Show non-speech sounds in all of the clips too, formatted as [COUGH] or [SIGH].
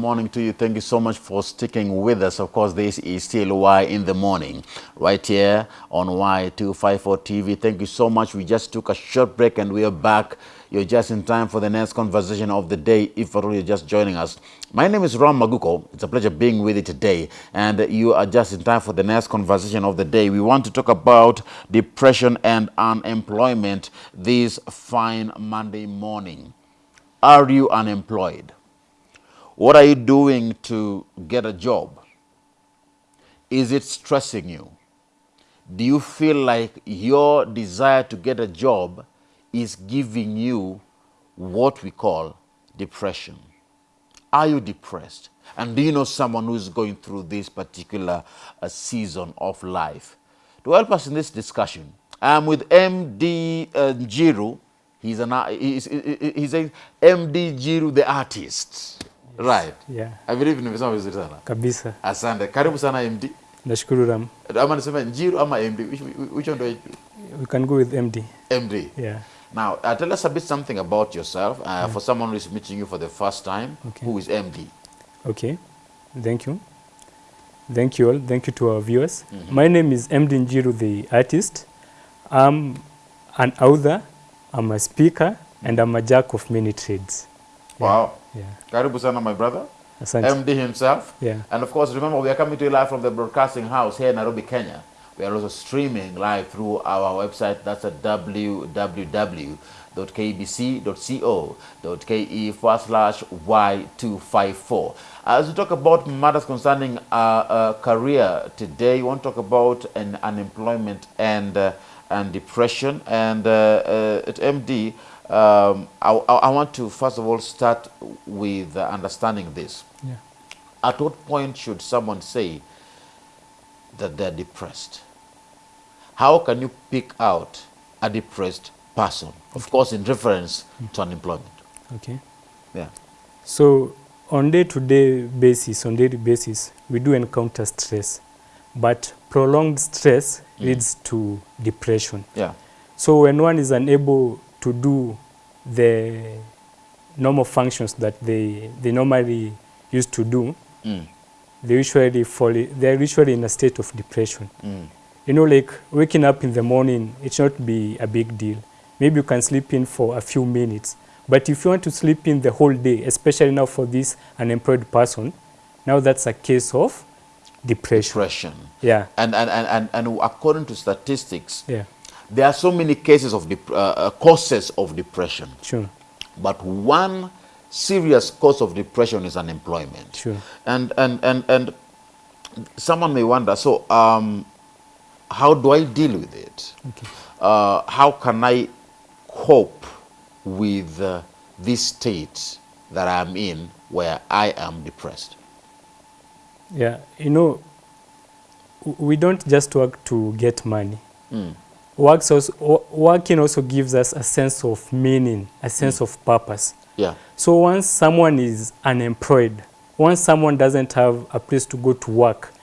morning to you. Thank you so much for sticking with us. Of course, this is still Y in the morning, right here on Y254 TV. Thank you so much. We just took a short break and we are back. You're just in time for the next conversation of the day, if at all you're just joining us. My name is Ram Maguko. It's a pleasure being with you today. And you are just in time for the next conversation of the day. We want to talk about depression and unemployment this fine Monday morning. Are you unemployed? What are you doing to get a job? Is it stressing you? Do you feel like your desire to get a job is giving you what we call depression? Are you depressed? And do you know someone who's going through this particular uh, season of life? To help us in this discussion, I'm with MD uh, Njiru. He's, an, he's, he's a MD Njiru, the artist. Right. Yeah. I believe nimesema vizuri sana. Kabisa. Asante. Karibu sana MD. Nashukuru Ram. Ama niseme Njiru ama MD? Which, which one do I We can go with MD. MD. Yeah. Now, uh, tell us a bit something about yourself. Uh, yeah. For someone who is meeting you for the first time, Okay. who is MD? Okay. Thank you. Thank you all. Thank you to our viewers. My name is MD Njiru, the artist. I'm an author, I'm a speaker, and I'm a jack of many trades. Wow. Yeah. Karibu sana, my brother. Asante. MD himself. Yeah. And of course, remember, we are coming to you live from the broadcasting house here in Nairobi, Kenya. We are also streaming live through our website. That's at www.kbc.co.ke forward slash Y254. As we talk about matters concerning uh, uh, career today, we want to talk about an unemployment and, uh, and depression. And uh, uh, at MD, um, I, I want to first of all start with understanding this. Yeah. At what point should someone say that they're depressed? How can you pick out a depressed person? Of course, in reference to unemployment. Okay. Yeah. So on day-to-day basis, on daily basis, we do encounter stress, but prolonged stress leads to depression. Yeah. So when one is unable to do the normal functions that they, they normally used to do, Mm. they usually fall, they're usually in a state of depression. Mm. You know, like waking up in the morning, it should not be a big deal. Maybe you can sleep in for a few minutes. But if you want to sleep in the whole day, especially now for this unemployed person, now that's a case of depression. Depression. Yeah, And, and, and, and, and according to statistics, yeah, there are so many cases of uh, uh, causes of depression. sure. But one serious cause of depression is unemployment. Sure. And, and, and, and someone may wonder, so um, how do I deal with it? Okay. Uh, how can I cope with uh, this state that I'm in where I am depressed? Yeah, you know, we don't just work to get money. Mm. Works also, working also gives us a sense of meaning, a sense of purpose. Yeah. So once someone is unemployed, once someone doesn't have a place to go to work,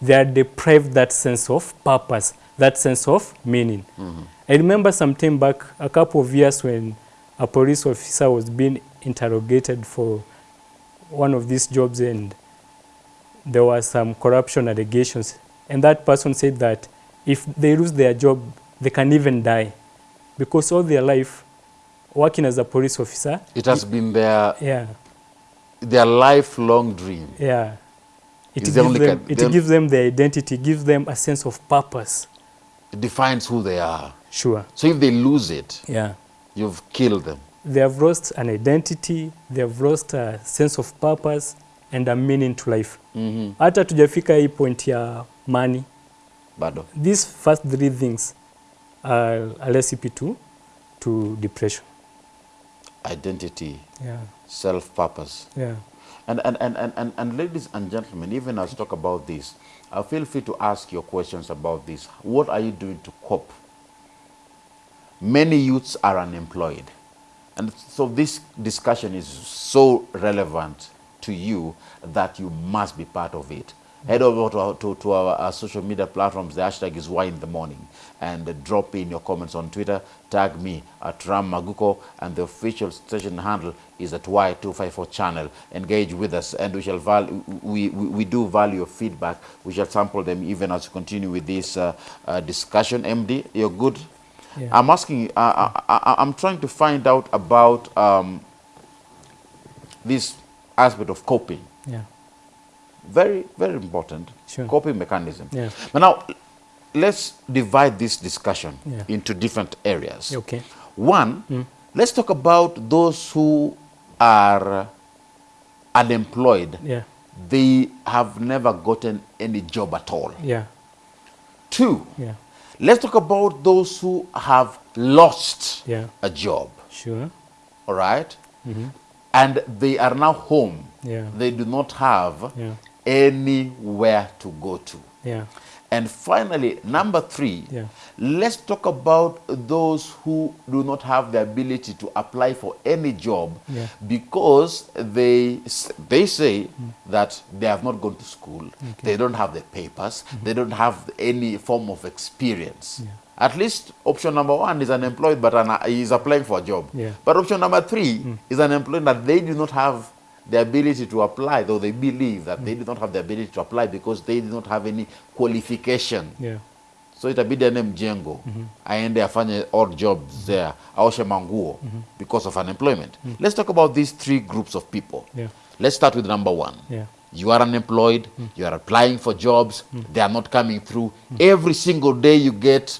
they are deprived that sense of purpose, that sense of meaning. Mm-hmm. I remember some time back, a couple of years when a police officer was being interrogated for one of these jobs and there were some corruption allegations. And that person said that if they lose their job, they can even die. Because all their life, working as a police officer, It has it, been their, yeah, their lifelong dream. yeah. It, gives them, kind- it the- gives them their identity, gives them a sense of purpose. It defines who they are. Sure. So if they lose it, Yeah. you've killed them. They have lost an identity, they have lost a sense of purpose and a meaning to life. Mm-hmm. Hata tujafika hii point ya money. Bado. These first three things Uh, a recipe to, to depression. Identity, Yeah. self-purpose. Yeah. And, and, and, and, and, and ladies and gentlemen, even as talk about this, I feel free to ask your questions about this. What are you doing to cope? Many youths are unemployed. And so this discussion is so relevant to you that you must be part of it. Head over to our, to, to our, our social media platforms. The hashtag is Y in the Morning. And uh, drop in your comments on Twitter. Tag me at Ram Maguko. And the official station handle is at Y254 channel. Engage with us. And we shall val we, we, we do value your feedback. We shall sample them even as we continue with this uh, uh, discussion. MD, you're good? Yeah. I'm asking, uh, I, I, I'm trying to find out about um, this aspect of coping. Yeah. Very, very important. Sure. Coping mechanism. Yeah. But now, let's divide this discussion Yeah. into different areas. Okay. One, Mm. let's talk about those who are unemployed. Yeah. They have never gotten any job at all. Yeah. Two, Yeah. let's talk about those who have lost Yeah. a job. Sure. all right? mm -hmm. And they are now home. Yeah. They do not have Yeah. Anywhere to go to. Yeah. And finally, number three, Yeah. let's talk about those who do not have the ability to apply for any job Yeah. because they, they say mm. that they have not gone to school, they don't have the papers, mm-hmm. they don't have any form of experience. At least option number one is unemployed, but an, he is applying for a job. Yeah. But option number three mm. is unemployed that they do not have the ability to apply, though they believe that they do not have the ability to apply because they do not have any qualification. Yeah. So itabidi ane mjengo aende mm-hmm. afanye odd jobs mm-hmm. there aoshe manguo mm-hmm. because of unemployment. Let's talk about these three groups of people. Yeah. Let's start with number one. Yeah. You are unemployed, mm. you are applying for jobs, mm. they are not coming through. Mm. Every single day you get,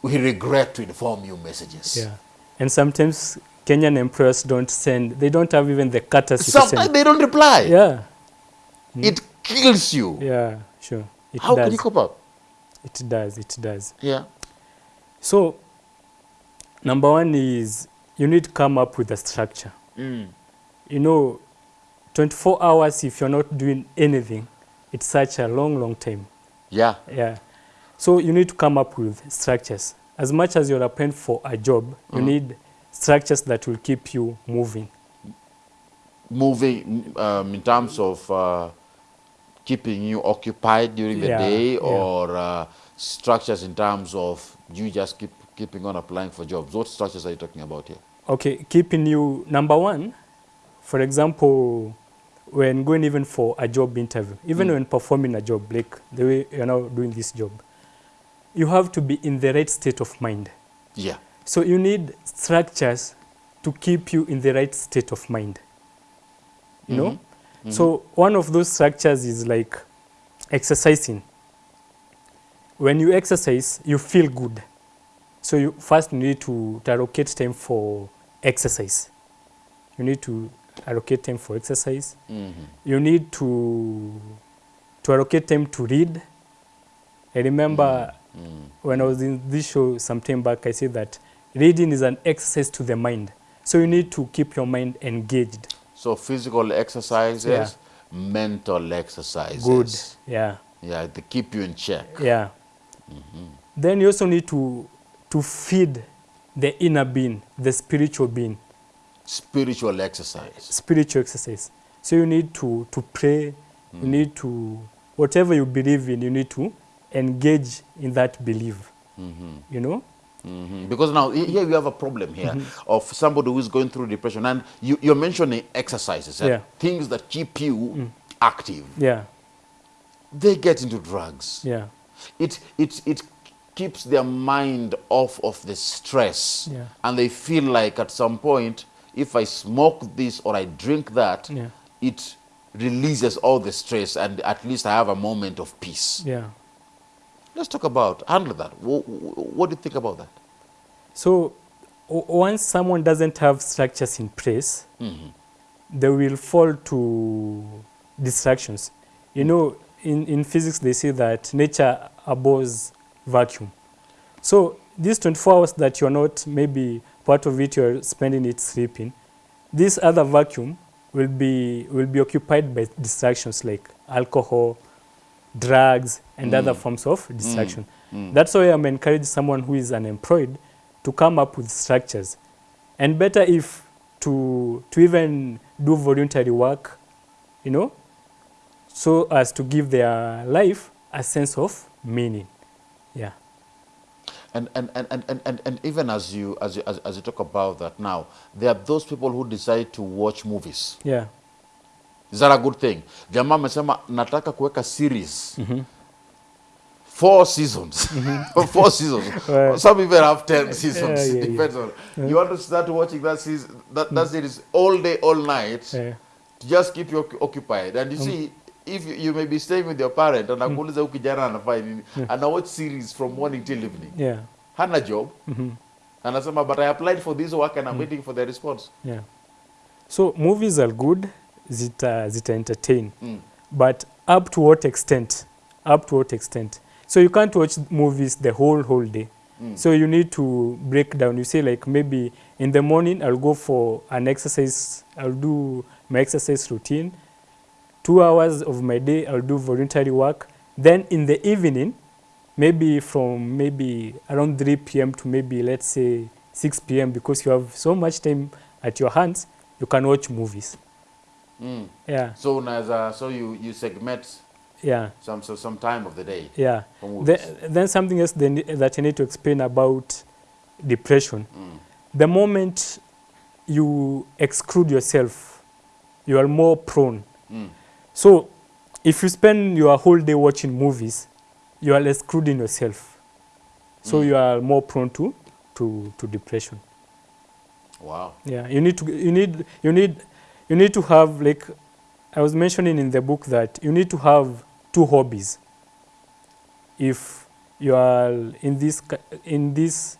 we regret to inform you messages. Yeah. And sometimes Kenyan employers don't send, they don't have even the courtesy to Sometimes they don't reply. Yeah. It kills you. Yeah. Sure. It How does. can you cope up? It does. It does. Yeah. So, number one is you need to come up with a structure. Mm. You know, 24 hours if you're not doing anything, it's such a long, long time. Yeah. Yeah. So you need to come up with structures. As much as you're applying for a job, you need structures that will keep you moving. moving um, in terms of uh, keeping you occupied during the Yeah, day yeah. or uh, structures in terms of you just keep keeping on applying for jobs what structures are you talking about here Okay, keeping you number one, for example, when going even for a job interview, even when performing a job, like the way you're now doing this job, you have to be in the right state of mind. yeah So you need structures to keep you in the right state of mind. You know? Mm-hmm. Mm-hmm. So one of those structures is like exercising. When you exercise, you feel good. So you first need to, to allocate time for exercise. You need to allocate time for exercise. Mm-hmm. You need to to allocate time to read. I remember when I was in this show some time back, I said that reading is an exercise to the mind. So you need to keep your mind engaged. so physical exercises Yeah. mental exercises Good. Yeah. yeah they keep you in check Yeah. Mm-hmm. Then you also need to to feed the inner being, the spiritual being, spiritual exercise spiritual exercise. So you need to to pray. You mm. need to whatever you believe in. You need to engage in that belief. Mm-hmm. You know. Mhm. Because now here we have a problem here of somebody who is going through depression, and you, you're mentioning exercises, and Yeah. things that keep you active. Yeah. They get into drugs. Yeah. It it it keeps their mind off of the stress, Yeah. and they feel like at some point, if I smoke this or I drink that, Yeah. it releases all the stress, and at least I have a moment of peace. Yeah. Let's talk about handle that. What, what do you think about that? So once someone doesn't have structures in place, mm-hmm. they will fall to distractions. You know, in, in physics, they say that nature abhors vacuum. So these 24 hours that you're not, maybe part of it you're spending it sleeping, this other vacuum will be, will be occupied by distractions like alcohol, drugs, and other mm. forms of distraction. Mm. Mm. That's why I'm encouraging someone who is unemployed to come up with structures. And better if to, to even do voluntary work, you know, so as to give their life a sense of meaning. Yeah. And, and, and, and, and, and, and even as you, as, you, as, as you talk about that now, there are those people who decide to watch movies. Yeah. Is that a good thing? Jamaa amesema nataka kuweka series. Mm -hmm. Four seasons. [LAUGHS] Four seasons. Right. Some even have ten seasons. yeah, [LAUGHS] yeah. Depends on. You want to start watching that season, that, that mm. series all day, all night, Yeah. to just keep you occupied. And you mm. see, if you, you may be staying with your parent, and akuuliza huyu kijana anafanya nini, ana watch series from morning till evening. Yeah. Hana job. Mm -hmm. Anasema, but I applied for this work and I'm mm. waiting for the response. Yeah. So movies are good, zita, zita entertain, Mm. but up to what extent? Up to what extent? So you can't watch movies the whole whole day. So you need to break down. You say like maybe in the morning I'll go for an exercise. I'll do my exercise routine. Two hours of my day I'll do voluntary work. Then in the evening, maybe from maybe around 3 p.m. to maybe let's say 6 p.m. because you have so much time at your hands, you can watch movies. Mm. Yeah, So, unaweza- so you, you segment yeah, some, so some time of the day yeah. The, then something else then, that you need to explain about depression. Mm. The moment you exclude yourself, you are more prone. Mm. So if you spend your whole day watching movies, you are excluding yourself. So Mm. you are more prone to, to, to depression. Wow. Yeah, you need to you need you need you need to have like I was mentioning in the book that you need to have two hobbies. If you are in this in this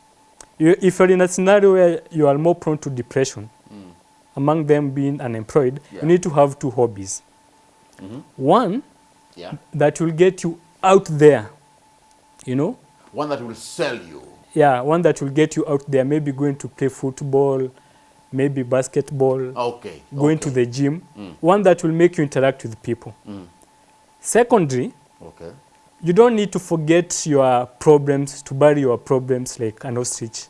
you, if you're in a scenario where you are more prone to depression, Mm. among them being unemployed, Yeah. you need to have two hobbies. Mhm. One Yeah. that will get you out there, you know, One that will sell you. yeah, one that will get you out there, maybe going to play football, maybe basketball, Okay. going okay. to the gym, Mm. one that will make you interact with people. Mm. Secondly, Okay. you don't need to forget your problems to bury your problems like an ostrich.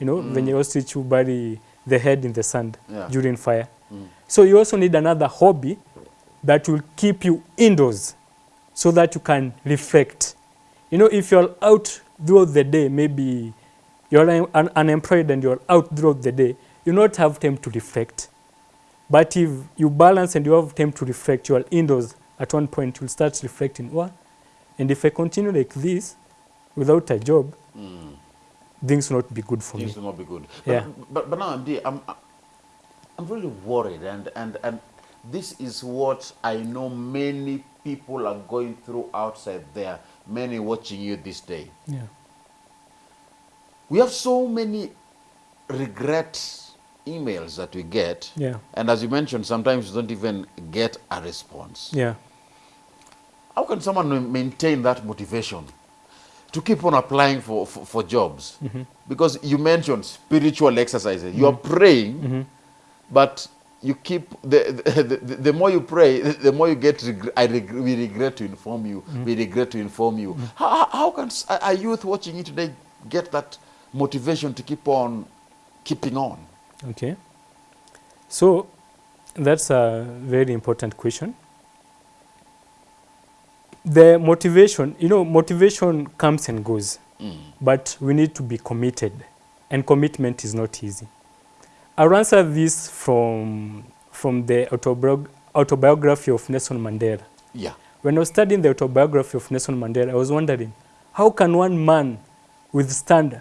You know, Mm. when you ostrich you bury the head in the sand Yeah. during fire. Mm. So you also need another hobby that will keep you indoors so that you can reflect. You know, if you're out throughout the day, maybe you're un- un- unemployed and you're out throughout the day, you not have time to reflect. But if you balance and you have time to reflect, you are indoors at one point, you'll start reflecting, what? And if I continue like this without a job, Mm. things will not be good for Things me. will not be good. Yeah. But, but, but now, MD, I'm, I'm really worried, and, and, and this is what I know many people are going through outside there, many watching you this day. Yeah. We have so many regret emails that we get, Yeah. and as you mentioned, sometimes you don't even get a response. Yeah. How can someone maintain that motivation to keep on applying for, for, for jobs? Mm-hmm. Because you mentioned spiritual exercises. You are mm-hmm. praying, mm-hmm. but you keep the, [LAUGHS] the, the, the more you pray, [LAUGHS] the more you get. Regret, I reg- we regret to inform you. We regret to inform you. How, how- how can a youth watching you today get that motivation to keep on keeping on? Okay. So that's a very important question. The motivation, you know, motivation comes and goes, Mm. but we need to be committed, and commitment is not easy. I'll answer this from, from the autobiog- autobiography of Nelson Mandela. Yeah. When I was studying the autobiography of Nelson Mandela, I was wondering, how can one man withstand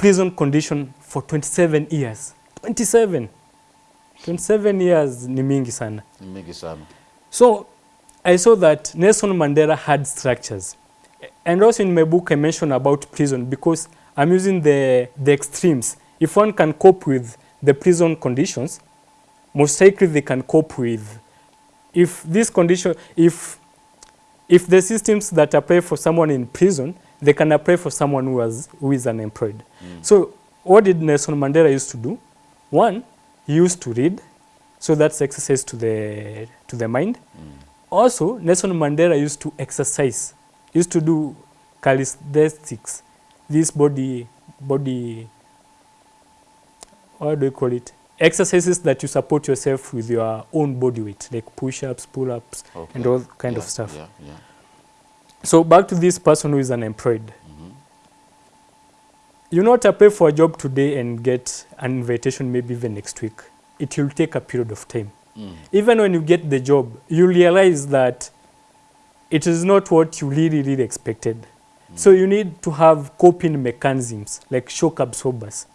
prison condition for 27 years? 27. 27 years ni mingi sana. Ni mingi sana. So I saw that Nelson Mandela had structures. And also in my book, I mentioned about prison because I'm using the, the extremes. If one can cope with the prison conditions, most likely they can cope with if this condition, if if the systems that apply for someone in prison, they can apply for someone who, was, who is unemployed. Mm. So what did Nelson Mandela used to do? One, he used to read, so that's exercise to the to the mind. Mm. Also, Nelson Mandela used to exercise, used to do calisthenics, this body body what do you call it? Exercises that you support yourself with your own body weight like push-ups pull-ups and all kind yeah, of stuff. Yeah, yeah. so back to this person who is unemployed. You not apply for a job today and get an invitation maybe even next week. It will take a period of time. Mm. even when you get the job you realize that it is not what you really really expected. So you need to have coping mechanisms like shock absorbers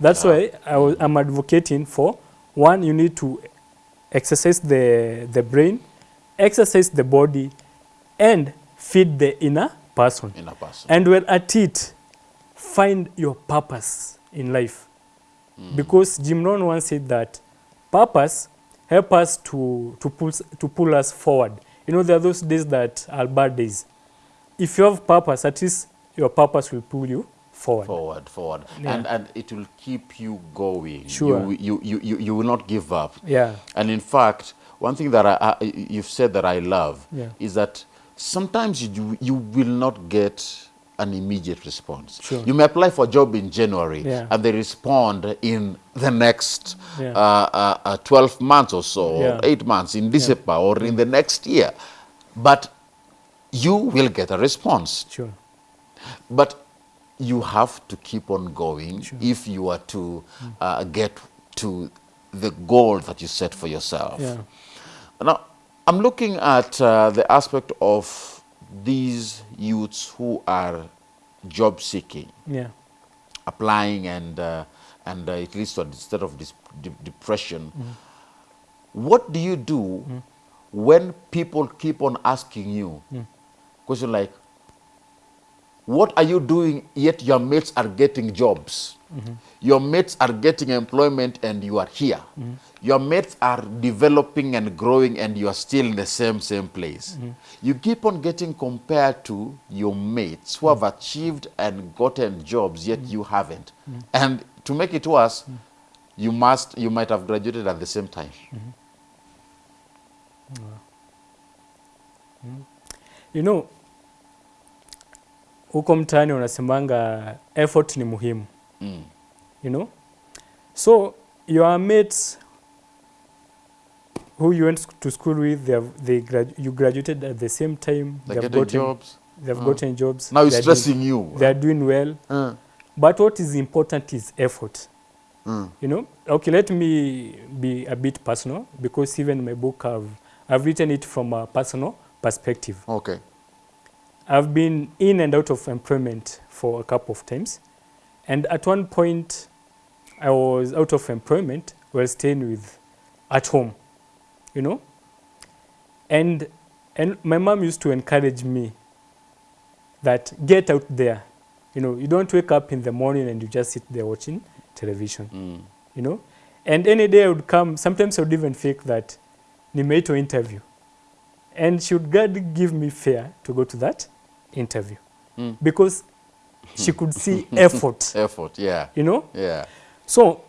that's Yeah. why I I'm advocating for one you need to exercise the the brain exercise the body and feed the inner person. In a person. and when at it find your purpose in life. Hmm. Because jim rohn once said that purpose help us to to pull to pull us forward. You know there are those days that are bad days. If you have purpose at least your purpose will pull you forward, forward, forward, Yeah. and and it will keep you going. Sure. You, you, you, you, you will not give up. yeah And in fact, one thing that I, I, you've said that I love Yeah. is that sometimes you, you will not get an immediate response. Sure. You may apply for a job in January Yeah. and they respond in the next Yeah. uh, uh, uh, 12 months or so, or 8 months, in December or in the next year. But you will get a response. sure But you have to keep on going if you are to uh, get to the goal that you set for yourself. yeah. Now, I'm looking at uh, the aspect of these youths who are job seeking, yeah. applying, and uh, and uh, it leads to a state of de- depression. What do you do when people keep on asking you question like, what are you doing yet your mates are getting jobs? Mm-hmm. Your mates are getting employment and you are here. Mm-hmm. Your mates are developing and growing and you are still in the same same place. Mm-hmm. You keep on getting compared to your mates who have achieved and gotten jobs yet you haven't. And to make it worse you must you might have graduated at the same time. You know huko mtaani unasemanga effort ni muhimu. Mm. you know? So your mates who you went to school with they have, they gradu you graduated at the same time they have getting gotten, jobs. have Uh. gotten jobs. Now it's stressing doing- you. they are doing well. Uh, but what is important is effort. Mm. you know? Okay let me be a bit personal because even my book i've, I've written it from a personal perspective. Okay I've been in and out of employment for a couple of times. And at one point, I was out of employment while staying with at home, you know. And, and my mom used to encourage me that get out there. You know, you don't wake up in the morning and you just sit there watching television, Mm. you know. And any day I would come, sometimes I would even fake that nimeitwa interview. And she would give me fare to go to that interview Mm. because she could see [LAUGHS] effort, effort yeah you know. yeah So,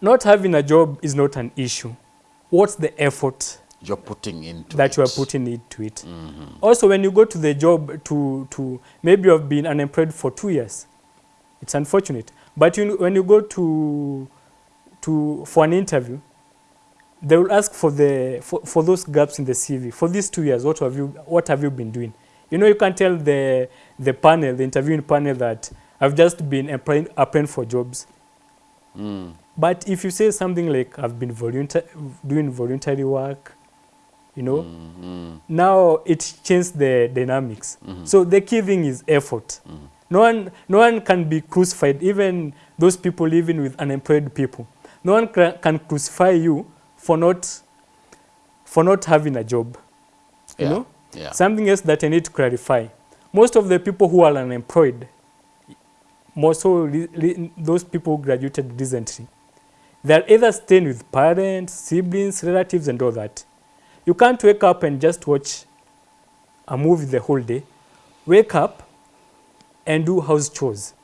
not having a job is not an issue. What's the effort you're putting into that you are putting into it? Mhm. Also, when you go to the job to, to maybe you have been unemployed for two years, it's unfortunate. But you, when you go to, to, for an interview, they will ask for, the, for, for those gaps in the CV. For these two years, what have you, what have you been doing? You know, you can tell the, the panel, the interviewing panel, that I've just been applying, applying for jobs. Mm. But if you say something like, I've been volunteer, doing voluntary work, you know, Mm. now it changed the dynamics. -hmm. So the key thing is effort. Mhm. No one, no one can be crucified, even those people living with unemployed people. No one can crucify you for not, for not having a job. You Yeah. know, yeah something else that I need to clarify. Most of the people who are unemployed, more so those people who graduated recently, they're either staying with parents, siblings, relatives, and all that. You can't wake up and just watch a movie the whole day. Wake up and do house chores.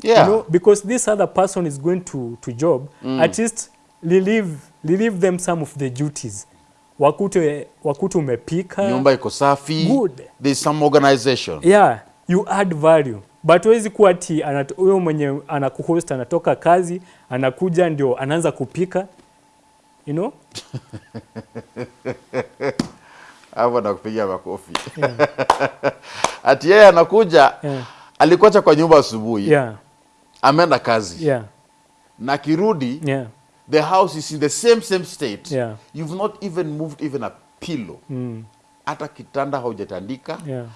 yeah You know, because this other person is going to, to job, Mm. at least relieve, relieve them some of the duties. Wakute, wakute umepika. nyumba iko safi. Good. there's some organization. Yeah you add value. But huwezi kuwa ti huyo mwenye anakuhost anatoka kazi anakuja ndio anaanza kupika. You know? [LAUGHS] Hapo nakupigia makofi. Yeah. [LAUGHS] ati yeye anakuja Yeah. alikuacha kwa nyumba asubuhi. Yeah. Ameenda kazi. Yeah. Na kirudi yeah the house is in the same same state Yeah. you've not even moved even a pillow mm. hata kitanda haujatandika Yeah.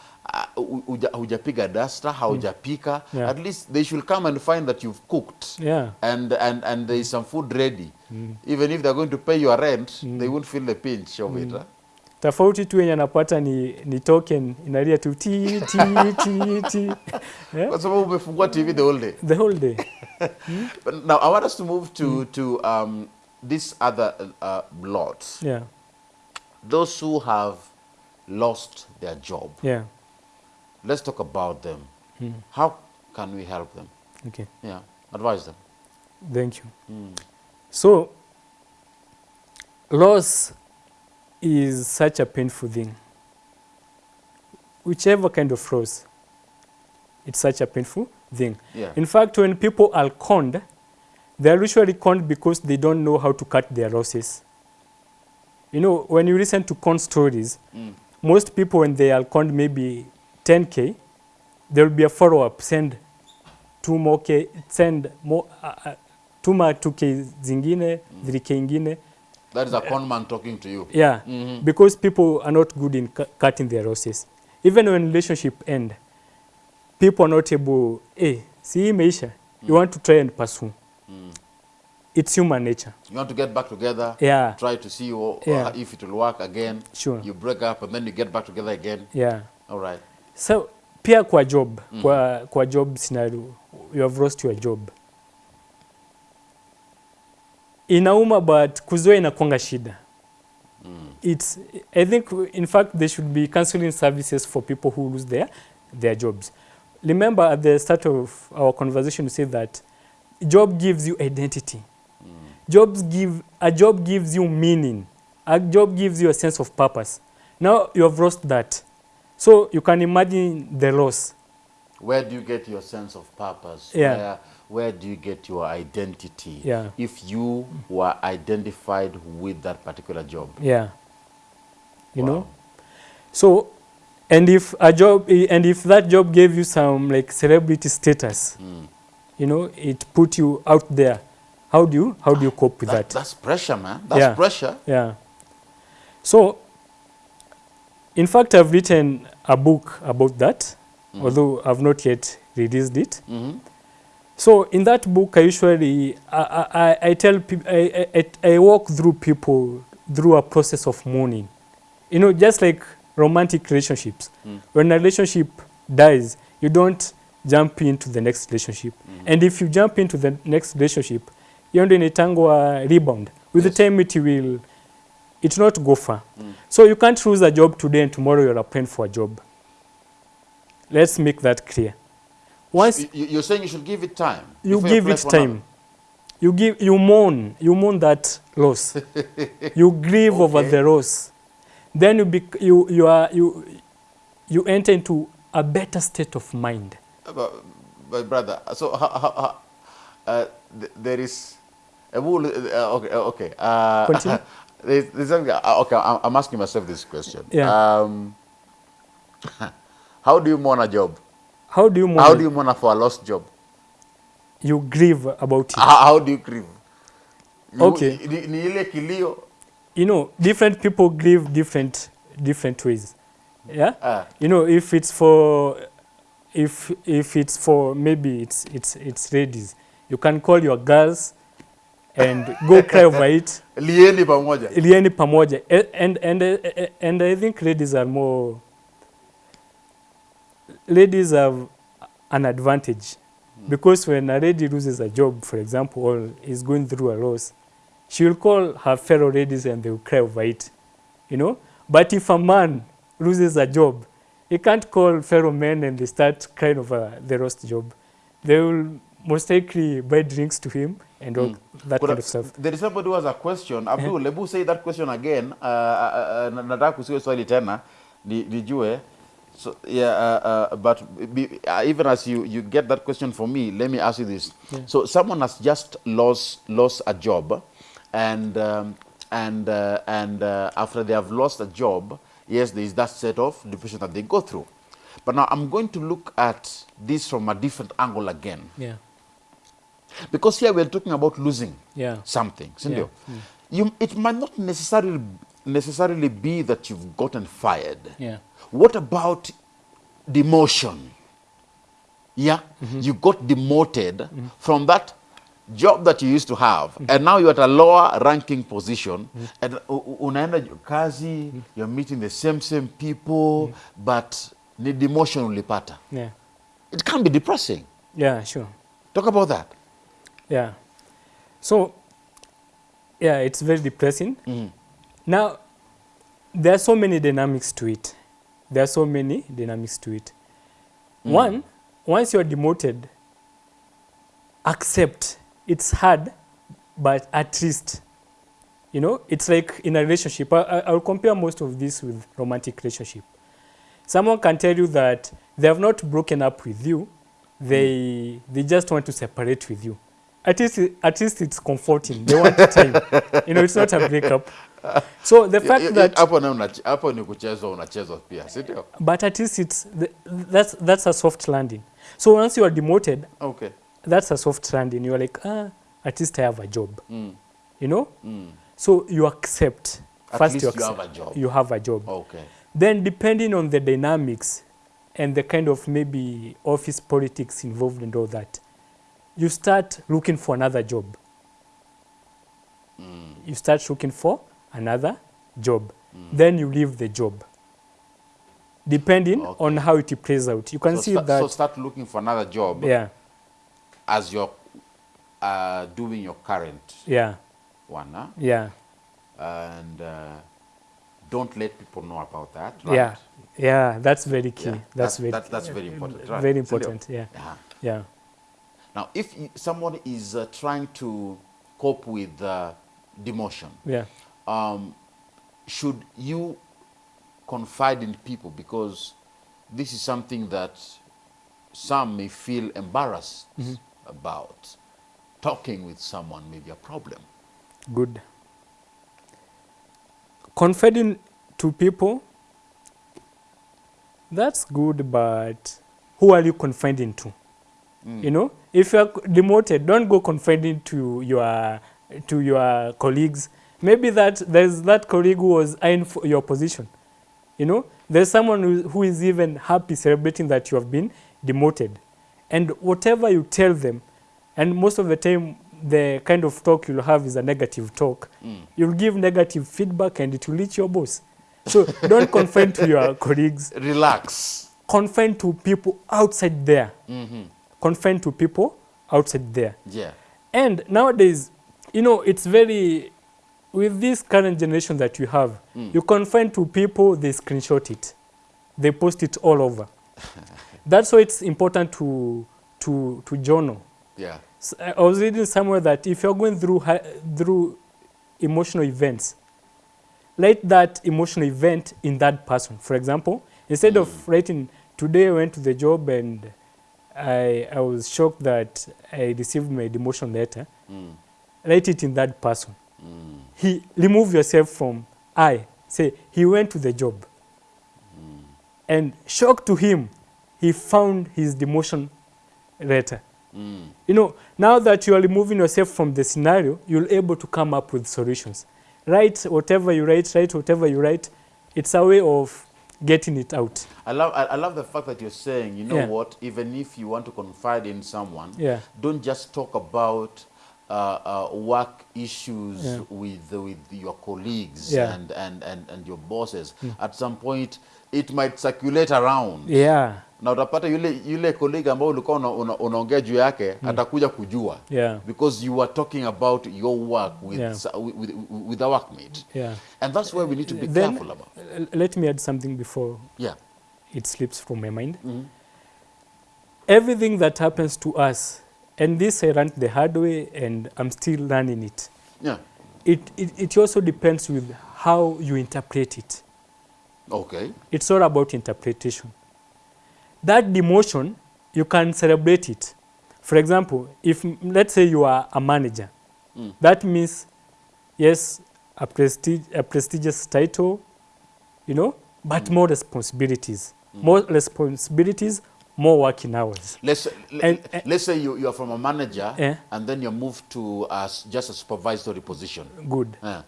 Uh, hujapiga dasta haujapika Yeah. at least they should come and find that you've cooked Yeah. and, and, and there is some food ready mm. even if they're going to pay your rent mm. they won't feel the pinch of mm. it huh? Tofauti tu yenye anapata ni, ni token inalia tu ti ti ti ti yeah? [LAUGHS] kwa sababu umefungua tv the whole day the whole day But [LAUGHS] now I want us to move to to um, this other uh, lot. yeah Those who have lost their job. yeah Let's talk about them. How can we help them? okay Yeah, advise them. thank you so loss is such a painful thing whichever kind of rose it's such a painful thing Yeah. in fact when people are conned they are usually conned because they don't know how to cut their losses you know when you listen to con stories Mm. most people when they are conned maybe 10k there will be a follow up send two more k send more uh, uh, two more 2k zingine mm. 3k ingine That is a con man talking to you. yeah mm -hmm. because people are not good in cu- cutting their losses even when relationship end people are not able hey see hii imeisha you want to try and pursue Mm. it's human nature You want to get back together. Yeah. Try to see wha- Yeah. if it will work again. Sure. You break up and then you get back together again. yeah All right. so pia kwa job mm. kwa, kwa job scenario you have lost your job inauma but kuzoea inakuanga shida. Mm. it's i think in fact there should be counseling services for people who lose their their jobs. Remember at the start of our conversation we said that job gives you identity. Jobs give a job gives you meaning. A job gives you a sense of purpose. Now you have lost that. So you can imagine the loss. Where do you get your sense of purpose? Yeah. Where, where do you get your identity? Yeah. If you were identified with that particular job. yeah you Wow. know so and if a job and if that job gave you some like celebrity status Mm. you know it put you out there how do you how do you cope with That- that, That's pressure, man. That's Yeah. pressure. yeah so in fact i've written a book about that although i've not yet released it hmm so in that book i usually i, I, I- tell people I, I, I walk through people through a process of mourning you know just like romantic relationships Mm. when a relationship dies you don't jump into the next relationship Mm. and if you jump into the next relationship hiyo ndio inaitangwa rebound with Yes. the time it will it not go far Mm. so you can't lose a job today and tomorrow you're applying for a job let's make that clear once You, you- you're saying you should give it time. you give it time another. you give you mourn you mourn that loss [LAUGHS] you grieve over the loss then you bec- you you are you you enter into a better state of mind But, but brother, so uh, th- there is a rule. Uh, okay, uh, okay. Uh, Continue. [LAUGHS] there's, there's something, uh, okay, I'm, I'm asking myself this question. Yeah. Um, [LAUGHS] how do you mourn a job? How do you mourn How do you mourn for a lost job? you grieve about it How, how do you grieve? You- Okay. Ni, ni ile kilio. you know different people grieve different different ways yeah Uh. you know if it's for if if it's for maybe it's it's it's ladies you can call your girls and go cry over [LAUGHS] it Lieni pamoja. lieni pamoja and and and I think ladies are more ladies have an advantage because when a lady loses a job for example or is going through a loss she will call her fellow ladies and they will cry over it you know but if a man loses a job he can't call fellow men and they start crying over the lost job they will most likely buy drinks to him and all mm. that But, kind uh, of stuff There is somebody who has a question. Abdul, hebu say that question again. Uh, uh, uh, nataka kusikia swali tena ni- nijue. So yeah, uh, uh, but be, uh, even as you, you get that question for me, let me ask you this. So someone has just lost lost a job, and um, and uh, and uh, after they have lost a job, yes, there is that set of depression that they go through. But now I'm going to look at this from a different angle again, Yeah. because here we're talking about losing Yeah. something, Yeah. You, it might not necessarily necessarily be that you've gotten fired. Yeah. What about demotion? Yeah, Mm-hmm. you got demoted from that job that you used to have, Mm-hmm. and now you're at a lower ranking position, and u- u- unaenda kazi, Mm-hmm. you're meeting the same same people, but ni demotion ulipata. Yeah. It can be depressing. Yeah, sure. Talk about that. Yeah. So, yeah, it's very depressing. Now, there are so many dynamics to it. There are so many dynamics to it. Mm. One, once you're demoted, accept it's hard, but at least, you know, it's like in a relationship. I, I, I'll compare most of this with romantic relationship. Someone can tell you that they have not broken up with you, they they just want to separate with you. At least, at least it's comforting. They want time. you know, it's not a breakup. So the fact that hapo na hapo ni kuchezwa unachezwa pia, si ndio? but at least it's the, that's that's a soft landing. So once you are demoted, Okay. that's a soft landing. You're like, ah, at least I have a job. Mm. You know. Mm. So you accept. At First, least you you have a job. You have a job. Okay. Then, depending on the dynamics and the kind of maybe office politics involved and all that, you start looking for another job. You start looking for another job. Then you leave the job. Depending Okay. on how it plays out, you can so see that. so start looking for another job yeah, as you're uh, doing your current yeah, one, huh? yeah, and uh, don't let people know about that. Right? yeah, yeah. That's very key. Yeah, That's, that's, very, that's, that's very important. Right? very important. Yeah, Yeah. yeah. Now, if someone is uh, trying to cope with uh, demotion, Yeah. um, should you confide in people because this is something that some may feel embarrassed about. Talking with someone may be a problem. Good. Confiding to people, that's good, but who are you confiding to? You know, if you're demoted, don't go confiding to your to your colleagues. Maybe that there's that colleague who was eyeing for your position. You know, there's someone who, who is even happy celebrating that you have been demoted, and whatever you tell them, and most of the time the kind of talk you'll have is a negative talk. You'll give negative feedback, and it will reach your boss. So don't confine to your [LAUGHS] colleagues. Relax. Confine to people outside there. hmm Confine to people outside there. Yeah. And nowadays, you know, it's very, with this current generation that you have, mm. you confine to people, they screenshot it. They post it all over. [LAUGHS] That's why it's important to, to, to journal. Yeah. S- I was reading somewhere that if you're going through, through emotional events, write that emotional event in that person. For example, instead of mm. writing, today I went to the job and I, I was shocked that I received my demotion letter, Mm. write it in that person. Mm. He remove yourself from I. Say he went to the job, and shocked to him, he found his demotion letter. Mm. You know, now that you are removing yourself from the scenario, you're able to come up with solutions. Write whatever you write, write whatever you write. It's a way of getting it out. I love I, love the fact that you're saying, you know Yeah. what, even if you want to confide in someone, Yeah. don't just talk about uh, uh, work issues Yeah. with with your colleagues Yeah. and, and, and, and your bosses. Mm. At some point it might circulate around. Yeah, Na utapata yule yule colleague ambao ulikuwa una, una, unaongea juu yake mm. atakuja kujua. yeah, Because you are talking about your work with, Yeah. with, with, with workmate. yeah. And that's where we need to be Then- careful about. Let me add something before Yeah. it slips from my mind. mm. Everything that happens to us, and this I learned the hard way, and I'm still learning it. Yeah. It, it, it also depends with how you interpret it. Okay. It's all about interpretation. That demotion, you can celebrate it. For example, if mm, let's say you are a manager, Mm. that means, yes, a, prestige, a prestigious title, you know, but more responsibilities. More responsibilities, more working hours. Let's And- let, let's say you, you are from a manager Eh. and then you're moved to uh, just a supervisory position. Good. Uh,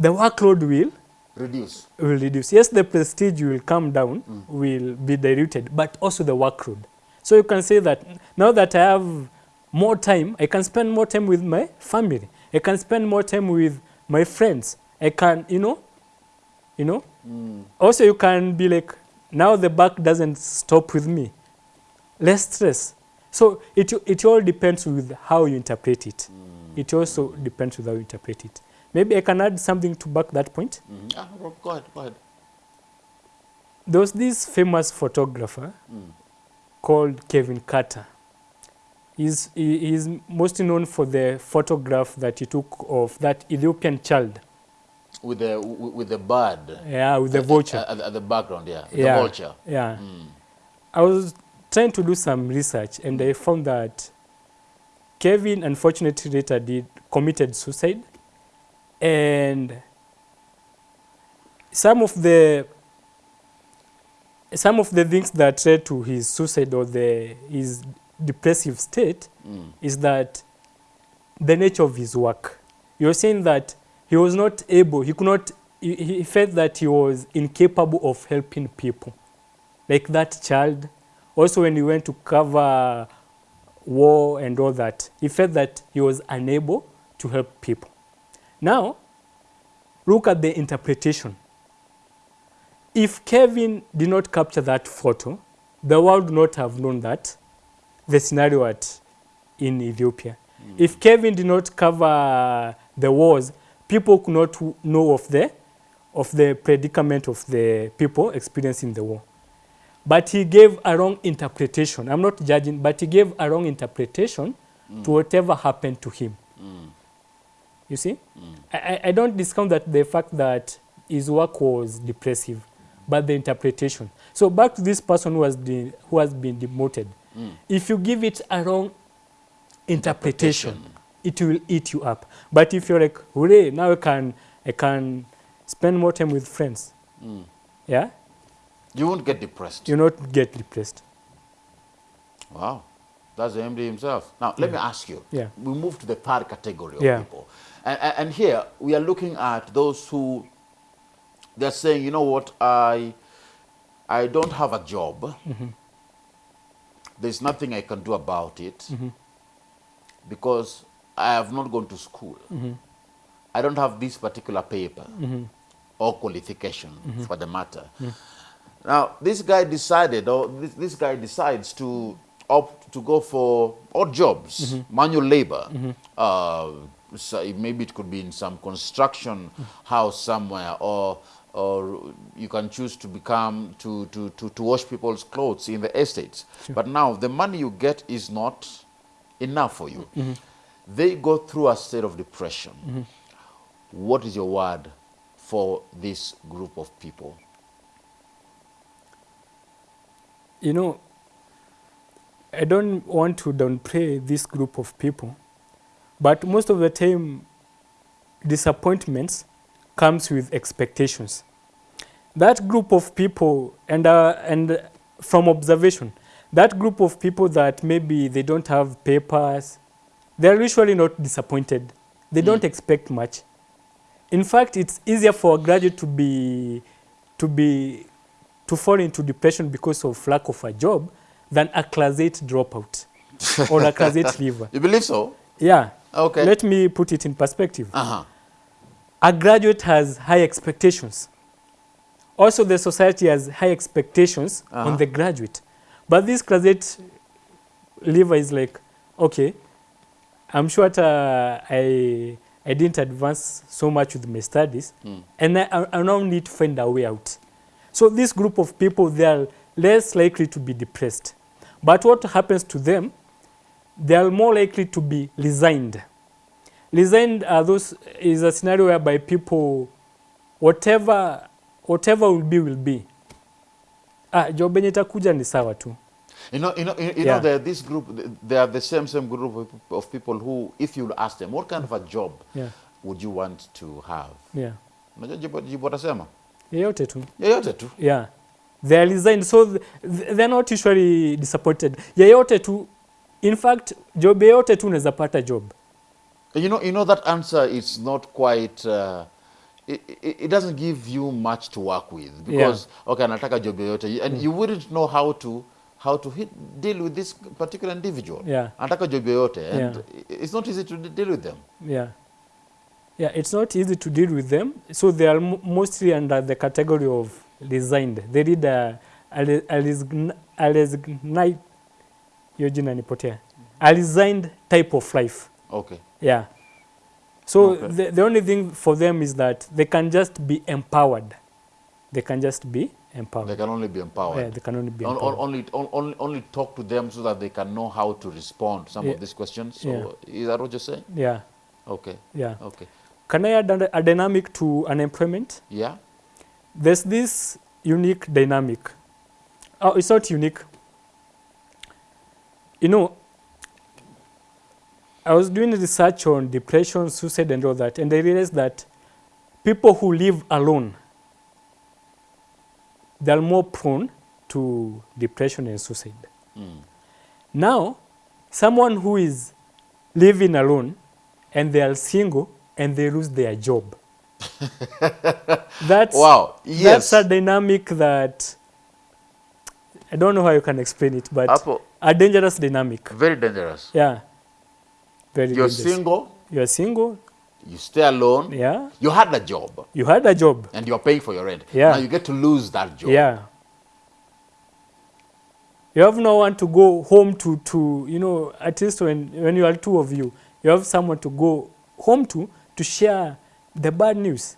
The workload will reduce. will reduce. Yes, the prestige will come down, mm. will be diluted, but also the workload. So you can say that now that I have more time, I can spend more time with my family. I can spend more time with my friends. I can, you know, you know. Mm. Also, you can be like, now the back doesn't stop with me. Less stress. So it it all depends with how you interpret it. Mm. It also depends with how you interpret it. Maybe I can add something to back that point. Mhm. Ah, go go ahead, go ahead. There was this famous photographer Mm. called Kevin Carter. He's, he, he's mostly known for the photograph that he took of that Ethiopian child. With the with with the bird. Yeah, with the At- vulture. At, at the background, yeah. Yeah, The vulture. Yeah. Mm. I was trying to do some research and I found that Kevin unfortunately later did committed suicide and some of the some of the things that led to his suicide or the his depressive state Mm. is that the nature of his work. You're saying that he was not able, he could not, he, he felt that he was incapable of helping people. Like that child. Also, when he went to cover war and all that, he felt that he was unable to help people. Now, look at the interpretation. If Kevin did not capture that photo, the world would not have known that the scenario at in Ethiopia. Mm. If Kevin did not cover the wars, people could not know of the of the predicament of the people experiencing the war. But he gave a wrong interpretation. I'm not judging, but he gave a wrong interpretation mm. to whatever happened to him. Mm. You see? I, I- I don't discount that the fact that his work was depressive, but the interpretation. So back to this person who has, de- who has been demoted. Mm. If you give it a wrong interpretation, it will eat you up. But if you're like, hooray, now I can, I can spend more time with friends, Mm. yeah, You won't get depressed. you not get depressed. Wow. That's the MD himself. Now, let me ask you. Yeah. We move to the third category of Yeah. people. And, and, here, we are looking at those who, they're saying, you know what, I, I don't have a job. Mm-hmm. There's nothing I can do about it because I have not gone to school. Mm-hmm. I don't have this particular paper or qualification Mm-hmm. for the matter. Now, this guy decided, or this, this guy decides to opt to go for odd jobs, Mm-hmm. manual labor. Uh, so maybe it could be in some construction house somewhere, or or you can choose to become to, to, to, to wash people's clothes in the estates. But now the money you get is not enough for you. Mm-hmm. They go through a state of depression. Mm-hmm. What is your word for this group of people? you know, I don't want to downplay this group of people, but most of the time, disappointments comes with expectations. That group of people, and uh, and from observation, that group of people that maybe they don't have papers, they're usually not disappointed. They don't expect much. In fact, it's easier for a graduate to be to be to fall into depression because of lack of a job than a class 8 dropout or a class 8 [LAUGHS] leaver. You believe so? Yeah. Okay. Let me put it in perspective. Uh-huh. A graduate has high expectations. Also, the society has high expectations Uh-huh. on the graduate. But this 8 leaver is like, okay, I'm sure that, uh, I, I didn't advance so much with my studies, and I, I I now need to find a way out. So this group of people, they are less likely to be depressed. But what happens to them, they are more likely to be resigned. Resigned are those, is a scenario whereby people, whatever, whatever will be, will be. ah, job yenye itakuja ni sawa tu You know, you know, you, you Yeah. know, are this group, they are the same same group of, people who, if you ask them, what kind of a job Yeah. would you want to have? yeah. Unajua jibu jibu watasema yeyote tu Yeyote tu. yeah they are resigned so th th- they're not usually disappointed yeyote tu in fact job yote tu unaweza pata job You know, you know that answer is not quite. Uh, it, it, it doesn't give you much to work with because yeah. okay, nataka job yoyote, and mm. you wouldn't know how to how to hit, deal with this particular individual. Yeah. Anataka job yoyote, and Yeah. it's not easy to deal with them. yeah yeah it's not easy to deal with them so they are mostly under the category of resigned they read a, a, a, a, a, a resignate hiyo jina nipotea a resigned type of life Okay. Yeah. So Okay. the, the only thing for them is that they can just be empowered. They can just be empowered. They can only be empowered. yeah, they can only be On- empowered. only, on- only, only talk to them so that they can know how to respond to some Yeah. of these questions. So Yeah. is that what you're saying? yeah, Okay. yeah. Okay. Can I add a, a dynamic to unemployment? Yeah. There's this unique dynamic. Oh, it's not unique. You know, I was doing research on depression, suicide, and all that, and I realized that people who live alone, they are more prone to depression and suicide. Mm. Now, someone who is living alone and they are single and they lose their job. [LAUGHS] that's Wow. Yes. that's a dynamic that I don't know how you can explain it, but Hapo, a dangerous dynamic. very dangerous. Yeah. Very You're dangerous. single, You're single. you stay alone, Yeah. you had a job, You had a job. and you're paying for your rent. Yeah. Now you get to lose that job. Yeah. You have no one to go home to, to you know, at least when, when you are two of you, you have someone to go home to to share the bad news.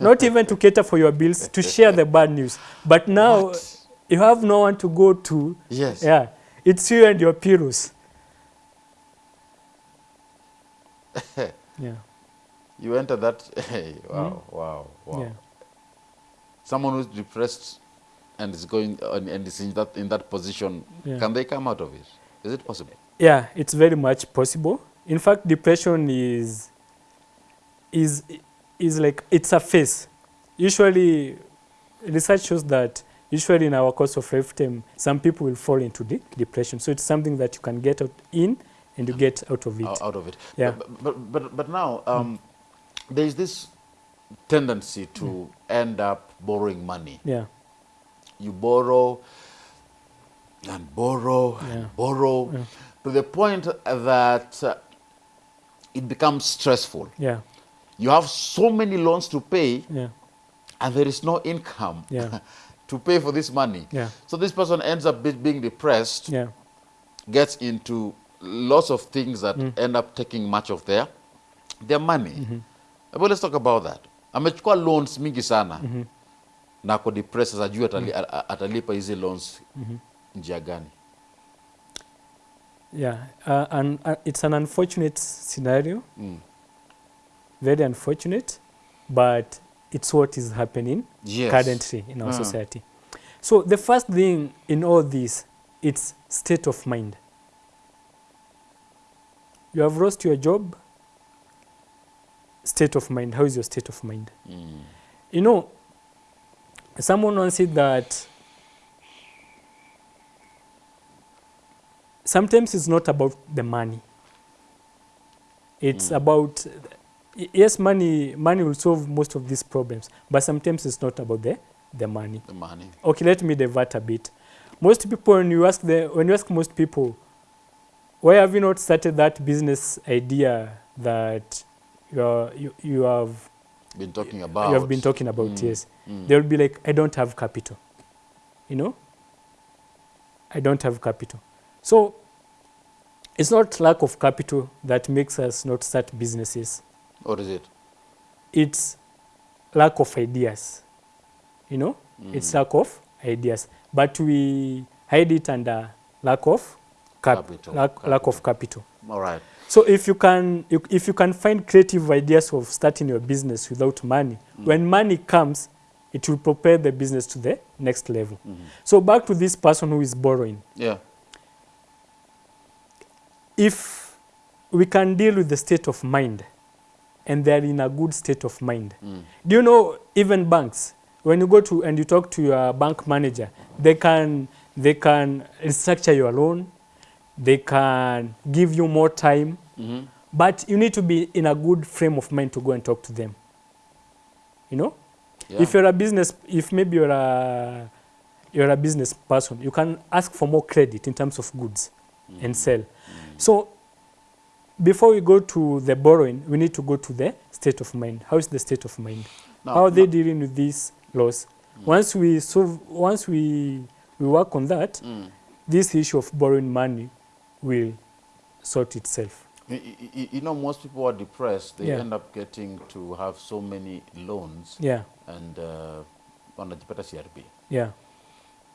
Not even to cater for your bills, to share the bad news. But now [LAUGHS] What? You have no one to go to. Yes. Yeah. It's you and your pillows. [LAUGHS] yeah. You enter that. [LAUGHS] Hey, wow, wow, wow. Hmm? Yeah. Someone who's depressed and is going and and is in that in that position, Yeah. can they come out of it? Is it possible? Yeah, it's very much possible. In fact, depression is is is like it's a phase. Usually, research shows that usually in our course of lifetime, some people will fall into de- depression. So it's something that you can get out in and you get out of it. out, of it. Yeah. But but but, but now um, there is this tendency to end up borrowing money. Yeah, You borrow and borrow Yeah. and borrow to the point that uh, it becomes stressful. yeah, You have so many loans to pay, yeah, and there is no income Yeah. [LAUGHS] to pay for this money. Yeah. So this person ends up be- being depressed. yeah, gets into lots of things that end up taking much of their their money. But let's talk about that. Amechukua loans mingi sana na ako depressed juu atali, a- a- atalipa hizi loans njia gani? yeah. Uh, and uh, it's an unfortunate scenario, Mm. very unfortunate, but it's what is happening Yes. currently in our Mm. society. So the first thing in all this, it's state of mind. You have lost your job. State of mind. How is your state of mind? Mm. You know, someone once said that sometimes it's not about the money. It's about y- yes, money. Money will solve most of these problems, but sometimes it's not about the the money. The money. Okay, let me divert a bit. Most people, when you ask the, when you ask most people, why have you not started that business idea that you are, you, you have Been talking about. you have been talking about? Mm, Yes, mm. they will be like, I don't have capital. You know, I don't have capital. So it's not lack of capital that makes us not start businesses. What is it? It's lack of ideas. You know, mm. it's lack of ideas, but we hide it under lack of cap- Capital, lack, lack of capital. All right. So if you can you, if you can find creative ideas of starting your business without money, mm. when money comes, it will prepare the business to the next level. Mm-hmm. So back to this person who is borrowing. Yeah. If we can deal with the state of mind and they're in a good state of mind. Do you know even banks, when you go to and you talk to your bank manager, they can they can restructure your loan, they can give you more time, Mhm. but you need to be in a good frame of mind to go and talk to them. You know? Yeah. If you're a business, if maybe you're a you're a business person, you can ask for more credit in terms of goods and sell. So before we go to the borrowing, we need to go to the state of mind. How is the state of mind? Now- How are they no. dealing with these laws? Once we solve, once we we work on that, Mm. this issue of borrowing money will sort itself. You, y- y- You know, most people are depressed. They Yeah. end up getting to have so many loans Yeah, and uh, wanajipata CRB yeah,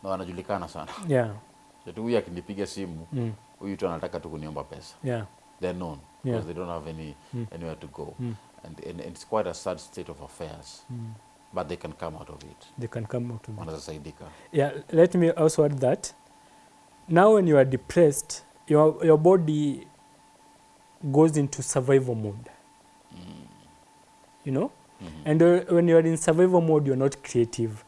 na wanajulikana sana. yeah, huyu akinipiga simu mm, huyu tu anataka tu kuniomba pesa. yeah, They're known because they don't have any Mm. anywhere to go, Mm. and, and, and it's quite a sad state of affairs. mm. But they can come out of it. They can come out of it. Yeah, let me also add that now when you are depressed, your, your body goes into survival mode. You know? And uh, when you are in survival mode, you're not creative.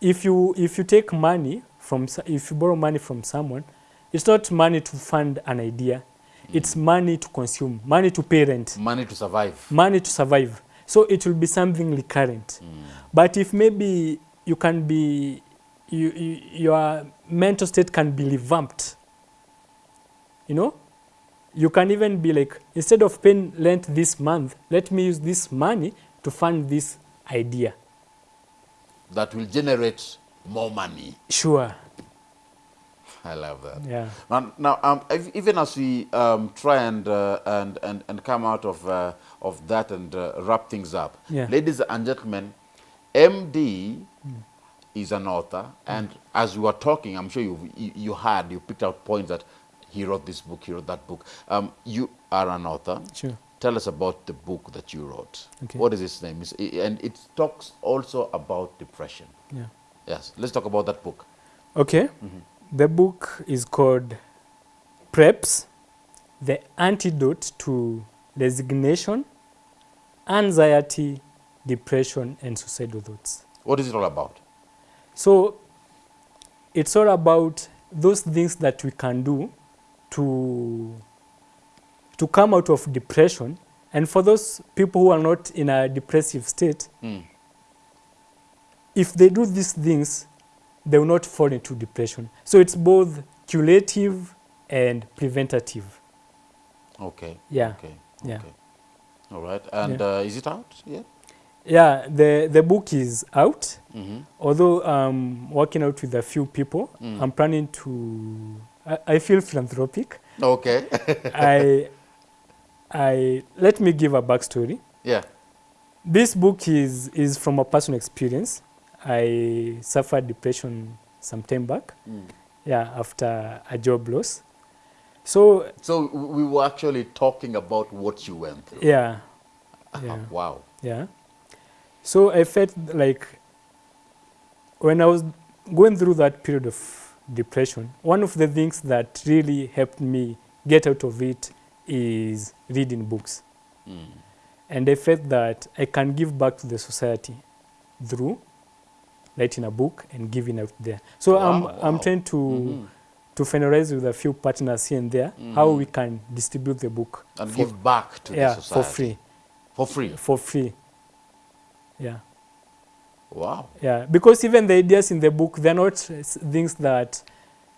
If you, if you take money from, if you borrow money from someone, it's not money to fund an idea. Mm. It's money to consume, money to parent. Money to survive. money to survive. So it will be something recurrent. Mm. But if maybe you can be, you, you, your mental state can be revamped, you know, you can even be like, instead of paying rent this month, let me use this money to fund this idea. That will generate more money. Sure. I love that. Yeah. Now, now um, ev- even as we um, try and, uh, and, and, and come out of, uh, of that and uh, wrap things up, Yeah. ladies and gentlemen, MD is an author, and as we were talking, I'm sure you, you, you had, you picked out points that he wrote this book, he wrote that book. Um, you are an author. Sure. Tell us about the book that you wrote. Okay. What is its name? It's- And it talks also about depression. Yeah. Yes, let's talk about that book. Okay. The book is called PREPS The Antidote to Resignation, Anxiety, Depression, and Suicidal Thoughts. What is it all about? So it's all about those things that we can do to to come out of depression and for those people who are not in a depressive state Mm. if they do these things they will not fall into depression so it's both curative and preventative Okay. Yeah. Okay. Yeah. Okay. All right. And Yeah. uh, is it out yet? yeah the the book is out Mm-hmm. although i'm working out with a few people Mm. i'm planning to I, I feel philanthropic Okay. [LAUGHS] I, I let me give a backstory. yeah. This book is is from a personal experience. I suffered depression some time back. Mm. Yeah, after a job loss. So So we were actually talking about what you went through. yeah, [LAUGHS] yeah, wow. yeah. So I felt like when I was going through that period of depression, one of the things that really helped me get out of it is reading books. Mm. and I felt that I can give back to the society through writing a book and giving out there. So I'm Wow, I'm wow. trying to Mhm. to finalize with a few partners here and there how we can distribute the book And for, give back to yeah the society. for free For free. for free. Yeah, Wow. yeah. Because even the ideas in the book they're not things that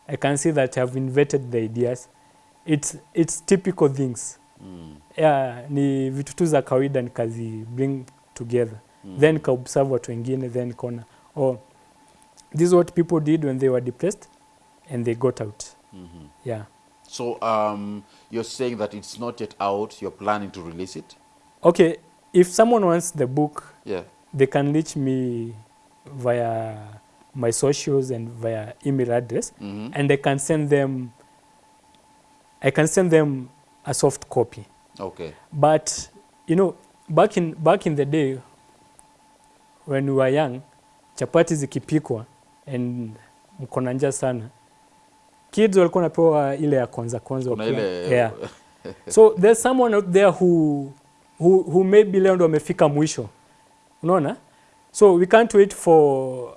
I can see that have invented the ideas. It's it's typical things. Mm. yeah, ni vitu tu za kawaida nikazi bring together mm. then nikaobserve watu wengine then nikaona oh, this is what people did when they were depressed and they got out Mhm. yeah So um, you're saying that it's not yet out. You're planning to release it. okay if someone wants the book Yeah. they can reach me via my socials and via email address Mhm. and i can send them i can send them a soft copy Okay. But you know, back in back in the day, when we were young, chapati zikipikwa and mko na njaa sana kids walikuwa napewa ile ya kwanza kwanza ile yeah. so there's someone out there who, who, who maybe leo ndo amefika mwisho unaona so we can't wait for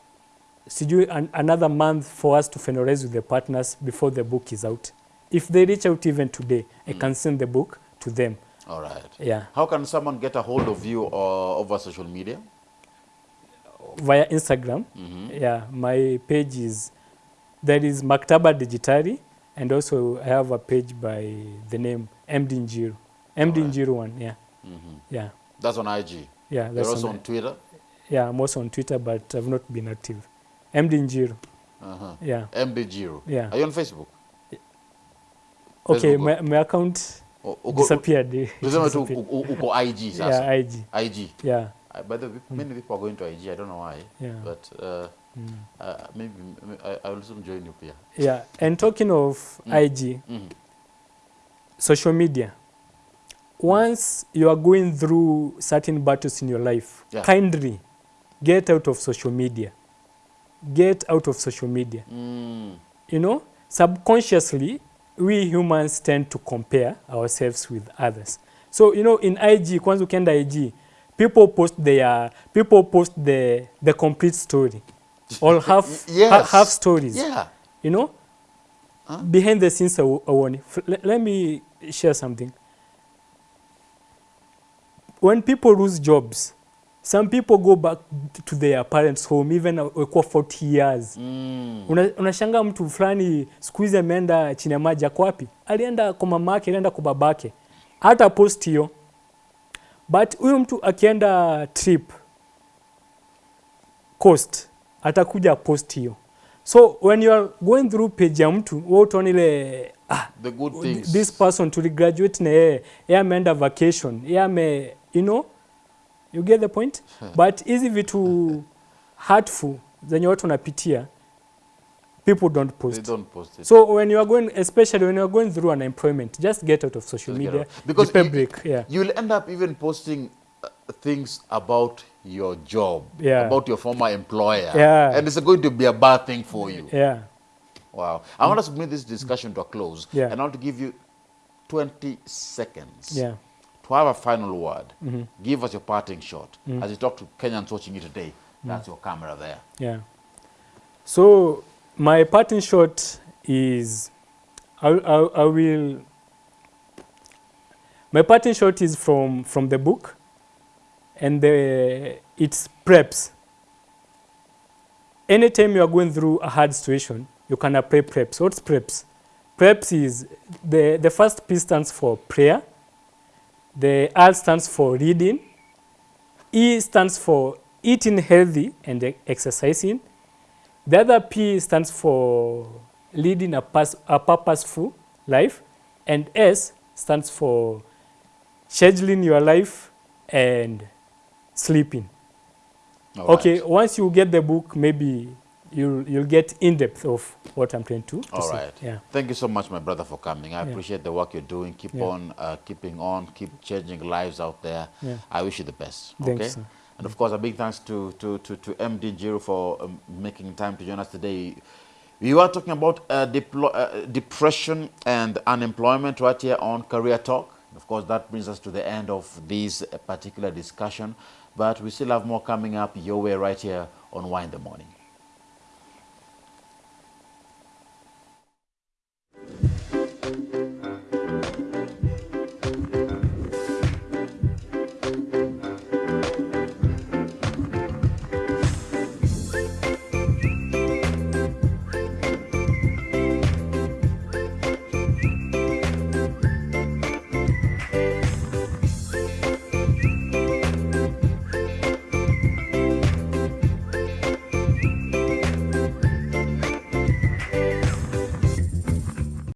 sijui an, another month for us to finalize with the partners before the book is out if they reach out even today mm. i can send the book to them All right. yeah How can someone get a hold of you uh, over social media? Via instagram Mm -hmm. yeah my page is there is maktaba digitari and also i have a page by the name md njiru md right. njiru one yeah Mm -hmm. yeah That's on IG. yeah that's You're also on, on Twitter. yeah i'm also on twitter but i've not been active md njiru Uh-huh. yeah MD Njiru. Yeah. Are you on Facebook? okay Facebook. my, my account O- uko- disappeared [LAUGHS] Tuseme tu uko IG sasa. yeah ig IG. yeah Uh, by the way, many people are going to IG. I don't know why. Yeah. But uh, mm. uh, maybe I, I will soon join you here. yeah and talking of mm. ig Mhm. social media once you are going through certain battles in your life Yeah. kindly get out of social media get out of social media Mm. you know subconsciously we humans tend to compare ourselves with others so you know in ig once you can ig people post their people post the the complete story or half Yes. ha- half stories Yeah. you know Huh? behind the scenes aw- awoni F- let me share something when people lose jobs some people go back to their parents home even wekuwa 40 years Mm. Una- unashangaa mtu fulani siku hizi ameenda chini ya maji ako wapi alienda kwa mamake alienda kwa babake hata post hiyo but huyu mtu akienda trip coast atakuja post hiyo. So when you are going through page ya mtu wewe utaona ile ah, The good things. this person tuligraduate na yeye yeye ameenda vacation yeye ame you know you get the point? But hizi vitu hurtful zenye watu wanapitia people don't post. they don't post it. so when you are going especially when you are going through unemployment just get out of social Just media. Because you- yeah You'll end up even posting uh, things about your job, Yeah. about your former employer. Yeah. And it's going to be a bad thing for you. yeah Wow. I want us to bring this discussion to a close. Yeah. And I want to give you 20 seconds yeah to have a final word. Mm-hmm. Give us your parting shot. Mm. As you talk to Kenyans watching you today, mm. that's your camera there. Yeah. So my parting shot is I, I, I will. My parting shot is from from the book, and the it's preps. Anytime you are going through a hard situation, you can apply preps. What's preps? Preps is the the first P stands for prayer. The R stands for reading. E stands for eating healthy and exercising. The other P stands for leading a, a purposeful life. And S stands for scheduling your life and sleeping. All okay, right. once you get the book, maybe you'll, you'll get in depth of what I'm trying to, to All say. Yeah. Thank you so much, my brother, for coming. I Yeah. appreciate the work you're doing. Keep Yeah. on uh, keeping on, keep changing lives out there. Yeah. I wish you the best. Thanks, okay? sir. And of course, a big thanks to, to, to, to MD Njiru for um, making time to join us today. We were talking about uh, uh, depression and unemployment right here on Career Talk. Of course, that brings us to the end of this uh, particular discussion. But we still have more coming up your way right here on Y in the Morning.